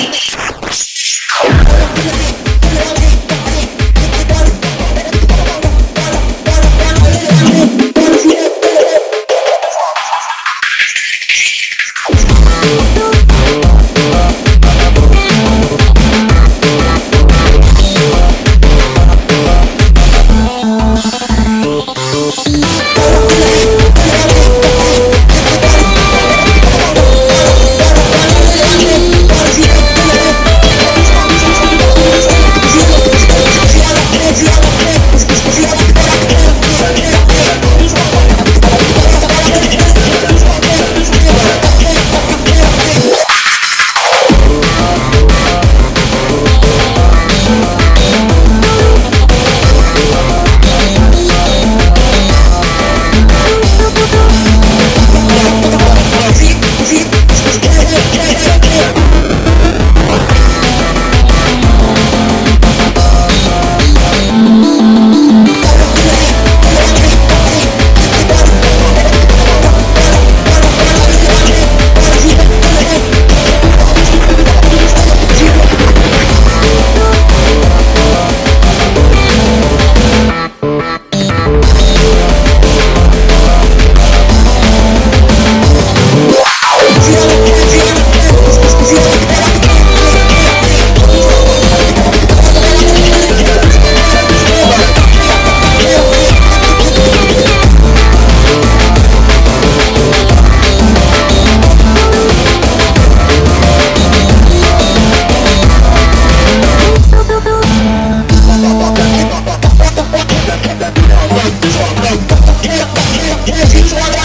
Peace. Yeah.